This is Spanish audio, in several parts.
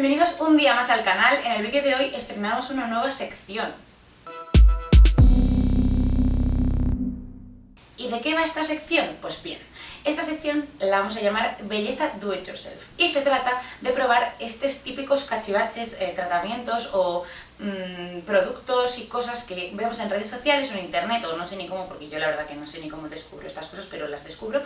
bienvenidos un día más al canal. En el vídeo de hoy estrenamos una nueva sección. ¿Y de qué va esta sección? Pues bien, esta sección la vamos a llamar Belleza Do It Yourself y se trata de probar estos típicos cachivaches, eh, tratamientos o mm, productos y cosas que vemos en redes sociales o en internet o no sé ni cómo, porque yo la verdad que no sé ni cómo descubro estas cosas, pero las descubro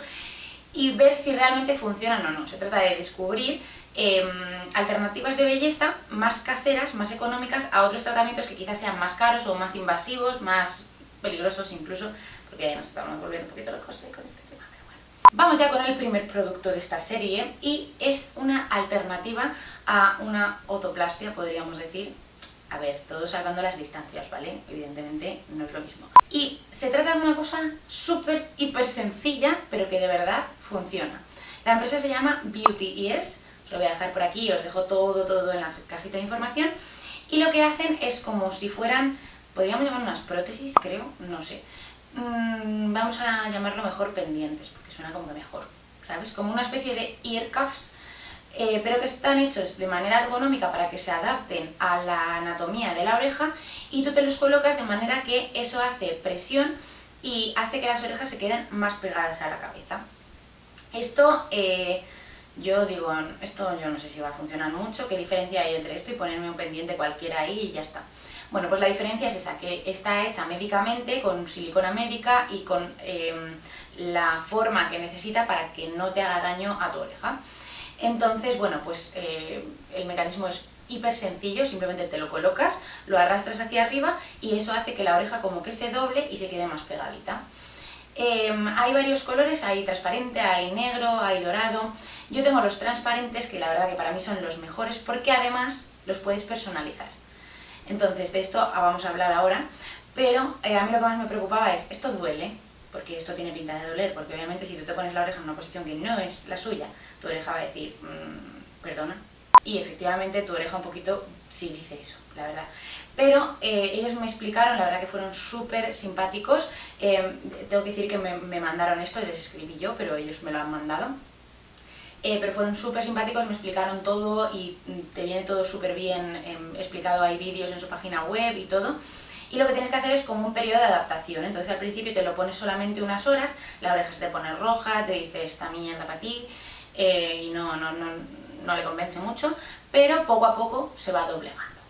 y ver si realmente funcionan o no. Se trata de descubrir em, alternativas de belleza más caseras, más económicas a otros tratamientos que quizás sean más caros o más invasivos, más peligrosos incluso, porque ya nos estamos volviendo un poquito lejos con este tema, pero bueno. Vamos ya con el primer producto de esta serie y es una alternativa a una autoplastia, podríamos decir, a ver, todo salvando las distancias, ¿vale? Evidentemente no es lo mismo. Y se trata de una cosa súper, hiper sencilla, pero que de verdad funciona. La empresa se llama Beauty Ears, os lo voy a dejar por aquí, os dejo todo, todo en la cajita de información. Y lo que hacen es como si fueran, podríamos llamar unas prótesis, creo, no sé. Mm, vamos a llamarlo mejor pendientes, porque suena como mejor, ¿sabes? Como una especie de ear cuffs eh, pero que están hechos de manera ergonómica para que se adapten a la anatomía de la oreja y tú te los colocas de manera que eso hace presión y hace que las orejas se queden más pegadas a la cabeza. Esto, eh, yo digo, esto yo no sé si va a funcionar mucho, qué diferencia hay entre esto y ponerme un pendiente cualquiera ahí y ya está. Bueno, pues la diferencia es esa, que está hecha médicamente, con silicona médica y con em, la forma que necesita para que no te haga daño a tu oreja. Entonces, bueno, pues eh, el mecanismo es hiper sencillo, simplemente te lo colocas, lo arrastras hacia arriba y eso hace que la oreja como que se doble y se quede más pegadita. Em, hay varios colores, hay transparente, hay negro, hay dorado. Yo tengo los transparentes, que la verdad que para mí son los mejores, porque además los puedes personalizar. Entonces, de esto vamos a hablar ahora, pero eh, a mí lo que más me preocupaba es, ¿esto duele? Porque esto tiene pinta de doler, porque obviamente si tú te pones la oreja en una posición que no es la suya, tu oreja va a decir, mmm, perdona. Y efectivamente tu oreja un poquito sí dice eso, la verdad. Pero eh, ellos me explicaron, la verdad que fueron súper simpáticos. Eh, tengo que decir que me, mandaron esto, les escribí yo, pero ellos me lo han mandado. Eh, pero fueron súper simpáticos, me explicaron todo y te viene todo súper bien em, explicado, hay vídeos en su página web y todo y lo que tienes que hacer es como un periodo de adaptación. Entonces al principio te lo pones solamente unas horas, la oreja se te pone roja, te dice esta mierda para ti eh, y no, no, no, no le convence mucho, pero poco a poco se va doblegando.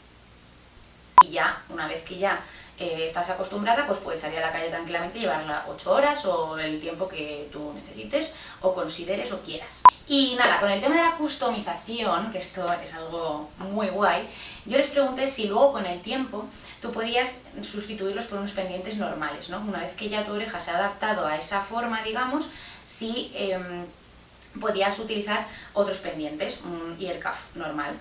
Y ya, una vez que ya eh, estás acostumbrada, pues puedes salir a la calle tranquilamente y llevarla 8 horas o el tiempo que tú necesites o consideres o quieras. Y nada, con el tema de la customización, que esto es algo muy guay, yo les pregunté si luego con el tiempo tú podías sustituirlos por unos pendientes normales, ¿no? Una vez que ya tu oreja se ha adaptado a esa forma, digamos, si em, podías utilizar otros pendientes, un ear cuff normal.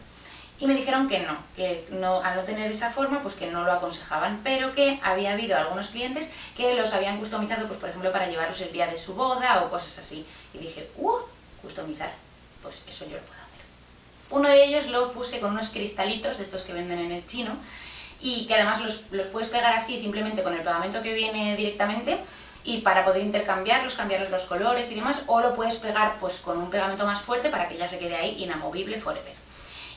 Y me dijeron que no, que no, al no tener esa forma, pues que no lo aconsejaban, pero que había habido algunos clientes que los habían customizado, pues por ejemplo, para llevarlos el día de su boda o cosas así. Y dije, ¡uh! Customizar, pues eso yo lo puedo hacer. Uno de ellos lo puse con unos cristalitos de estos que venden en el chino, y que además los, puedes pegar así simplemente con el pegamento que viene directamente y para poder intercambiarlos, cambiarles los colores y demás, o lo puedes pegar pues con un pegamento más fuerte para que ya se quede ahí inamovible forever.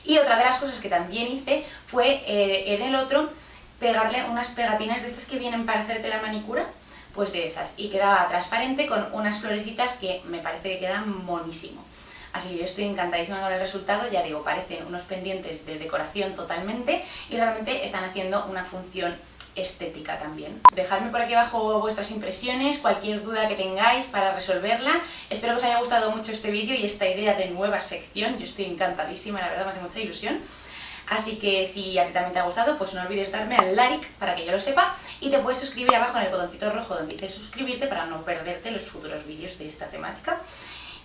Y otra de las cosas que también hice fue eh, en el otro pegarle unas pegatinas de estas que vienen para hacerte la manicura, pues de esas, y quedaba transparente con unas florecitas que me parece que quedan monísimo. Así que yo estoy encantadísima con el resultado, ya digo, parecen unos pendientes de decoración totalmente y realmente están haciendo una función estética también. Dejadme por aquí abajo vuestras impresiones, cualquier duda que tengáis para resolverla. Espero que os haya gustado mucho este vídeo y esta idea de nueva sección. Yo estoy encantadísima, la verdad me hace mucha ilusión. Así que si a ti también te ha gustado, pues no olvides darme al like para que yo lo sepa y te puedes suscribir abajo en el botoncito rojo donde dice suscribirte para no perderte los futuros vídeos de esta temática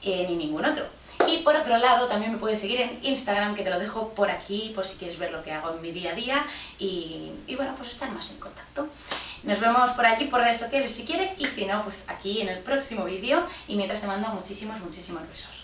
eh, ni ningún otro. Y por otro lado también me puedes seguir en Instagram, que te lo dejo por aquí, por si quieres ver lo que hago en mi día a día y, bueno, pues estar más en contacto. Nos vemos por allí, por redes sociales si quieres, y si no, pues aquí en el próximo vídeo. Y mientras te mando muchísimos, muchísimos besos.